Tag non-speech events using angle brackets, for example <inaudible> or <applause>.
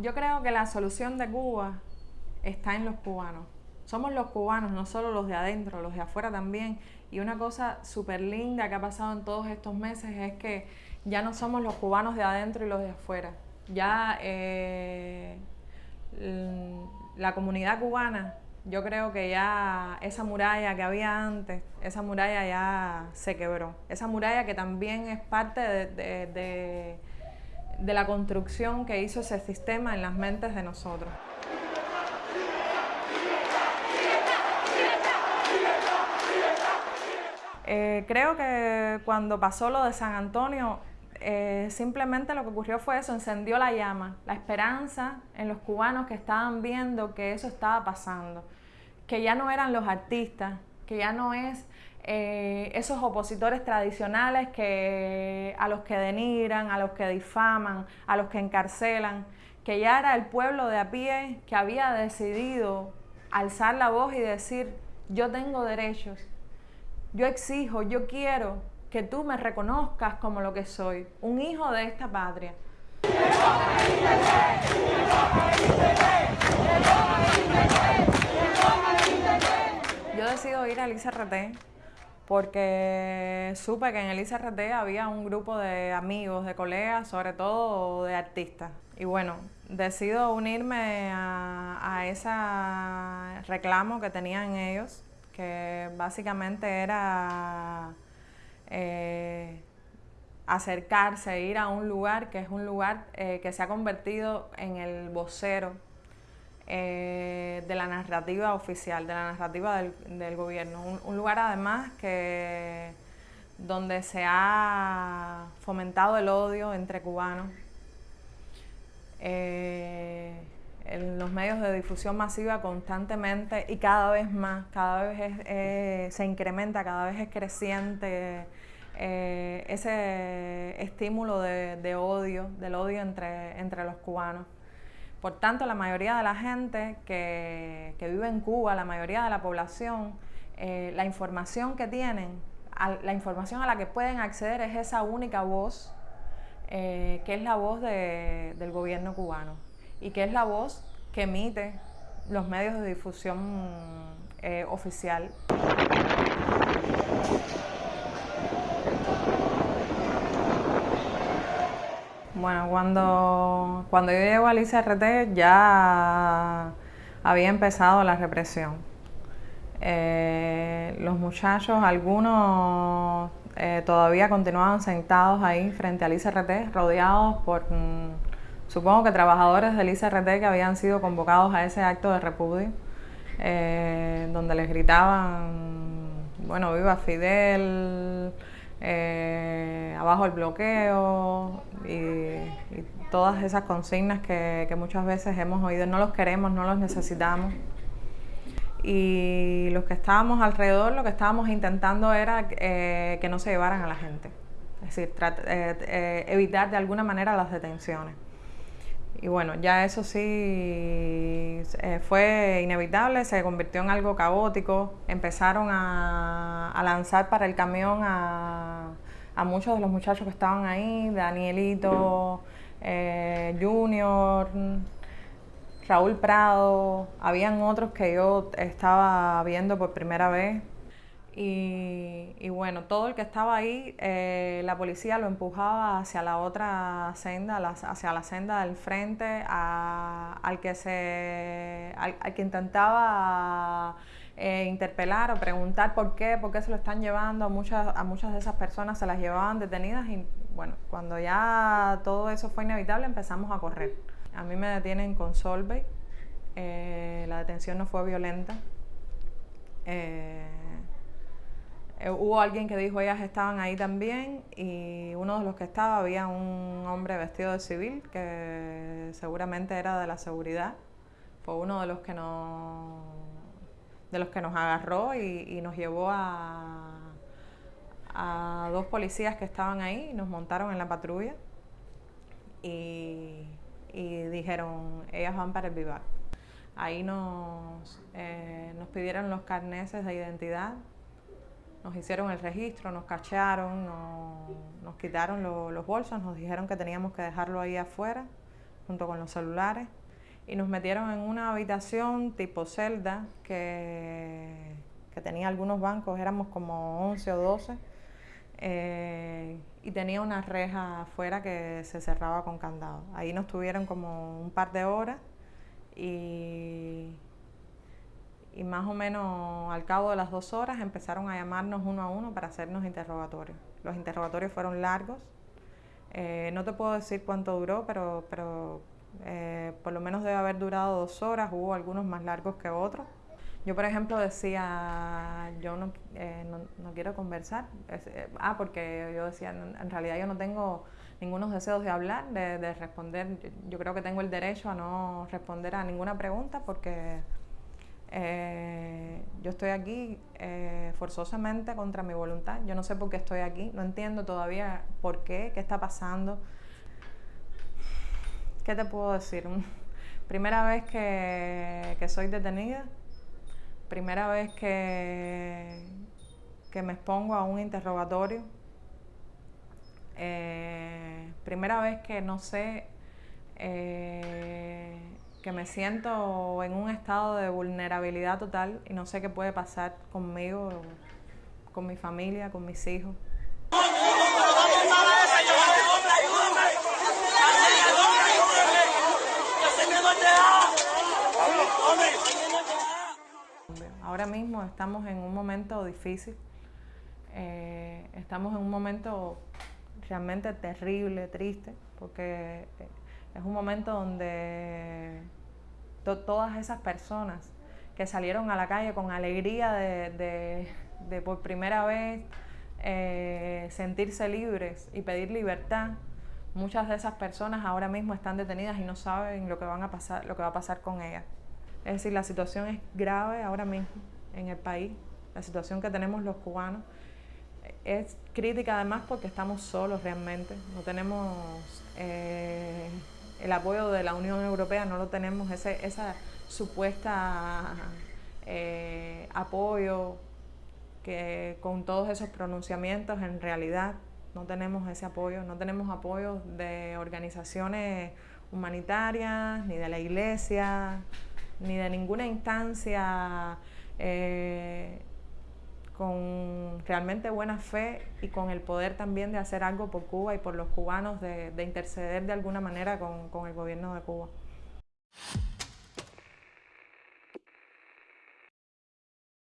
yo creo que la solución de Cuba está en los cubanos. Somos los cubanos, no solo los de adentro, los de afuera también. Y una cosa súper linda que ha pasado en todos estos meses es que ya no somos los cubanos de adentro y los de afuera. Ya eh, la comunidad cubana, yo creo que ya esa muralla que había antes, esa muralla ya se quebró. Esa muralla que también es parte de de la construcción que hizo ese sistema en las mentes de nosotros. Eh, creo que cuando pasó lo de San Antonio, eh, simplemente lo que ocurrió fue eso, encendió la llama, la esperanza en los cubanos que estaban viendo que eso estaba pasando, que ya no eran los artistas, que ya no es eh, esos opositores tradicionales que, a los que denigran, a los que difaman, a los que encarcelan, que ya era el pueblo de a pie que había decidido alzar la voz y decir, yo tengo derechos, yo exijo, yo quiero que tú me reconozcas como lo que soy, un hijo de esta patria. Yo decido ir al ICRT porque supe que en el ICRT había un grupo de amigos, de colegas, sobre todo de artistas. Y bueno, decido unirme a, ese reclamo que tenían ellos, que básicamente era eh, acercarse, ir a un lugar que es un lugar eh, que se ha convertido en el vocero eh, de la narrativa oficial, de la narrativa del, gobierno. Un, lugar además que donde se ha fomentado el odio entre cubanos. Eh, en los medios de difusión masiva constantemente y cada vez más, cada vez se incrementa, cada vez es creciente eh, ese estímulo de, odio, del odio entre los cubanos. Por tanto, la mayoría de la gente que, vive en Cuba, la mayoría de la población, eh, la información que tienen, la información a la que pueden acceder es esa única voz, eh, que es la voz del gobierno cubano y que es la voz que emite los medios de difusión eh, oficial. Bueno, cuando, cuando yo llego al ICRT ya había empezado la represión. Eh, los muchachos, algunos eh, todavía continuaban sentados ahí frente al ICRT, rodeados por, mm, supongo que trabajadores del ICRT que habían sido convocados a ese acto de repudio, eh, donde les gritaban, bueno, viva Fidel, abajo el bloqueo, y, todas esas consignas que, muchas veces hemos oído, no los queremos, no los necesitamos. Y los que estábamos alrededor, lo que estábamos intentando era eh, que no se llevaran a la gente, es decir, eh, eh, evitar de alguna manera las detenciones. Y bueno, ya eso sí fue inevitable, se convirtió en algo caótico, empezaron a, a lanzar para el camión a, a muchos de los muchachos que estaban ahí, Danielito, eh, Junior, Raúl Prado, habían otros que yo estaba viendo por primera vez. Y, bueno, todo el que estaba ahí, eh, la policía lo empujaba hacia la otra senda, hacia la senda del frente, al, que se, al que intentaba eh, interpelar o preguntar por qué, por qué se lo están llevando. A muchas, a muchas de esas personas se las llevaban detenidas y bueno, cuando ya todo eso fue inevitable empezamos a correr. A mí me detienen con Solvay, eh, la detención no fue violenta. Eh, hubo alguien que dijo ellas estaban ahí también y uno de los que estaba había un hombre vestido de civil que seguramente era de la seguridad. Fue uno de los que nos de los que nos agarró y, nos llevó a, a, dos policías que estaban ahí, nos montaron en la patrulla y, dijeron, ellas van para el vivar. Ahí nos, eh, nos pidieron los carneses de identidad, nos hicieron el registro, nos cachearon, nos, quitaron los bolsos, nos dijeron que teníamos que dejarlo ahí afuera, junto con los celulares, y nos metieron en una habitación tipo celda que, que tenía algunos bancos, éramos como 11 o 12, eh, y tenía una reja afuera que se cerraba con candado. Ahí nos tuvieron como un par de horas y, y más o menos al cabo de las dos horas empezaron a llamarnos uno a uno para hacernos interrogatorios. Los interrogatorios fueron largos, eh, no te puedo decir cuánto duró, pero, pero eh, por lo menos debe haber durado dos horas, hubo algunos más largos que otros. Yo, por ejemplo, decía, yo no, eh, no, quiero conversar. ah, porque yo decía, en realidad yo no tengo ningunos deseos de hablar, de, de responder. Yo, creo que tengo el derecho a no responder a ninguna pregunta porque yo estoy aquí forzosamente contra mi voluntad. Yo no sé por qué estoy aquí, no entiendo todavía por qué, qué está pasando. ¿Qué te puedo decir? <laughs> Primera vez que, soy detenida, primera vez que, que me expongo a un interrogatorio, eh, primera vez que no sé, eh, que me siento en un estado de vulnerabilidad total y no sé qué puede pasar conmigo, con mi familia, con mis hijos. Ahora mismo estamos en un momento difícil, eh, estamos en un momento realmente terrible, triste, porque es un momento donde todas esas personas que salieron a la calle con alegría de, por primera vez eh, sentirse libres y pedir libertad, muchas de esas personas ahora mismo están detenidas y no saben lo que, van a pasar, lo que va a pasar con ellas. Es decir, la situación es grave ahora mismo en el país, la situación que tenemos los cubanos. Es crítica además porque estamos solos realmente, no tenemos eh, el apoyo de la Unión Europea, no lo tenemos, ese, esa supuesta eh, apoyo que con todos esos pronunciamientos en realidad no tenemos ese apoyo, no tenemos apoyo de organizaciones humanitarias, ni de la iglesia, ni de ninguna instancia eh, realmente buena fe y con el poder también de hacer algo por Cuba y por los cubanos, de, interceder de alguna manera con, el gobierno de Cuba.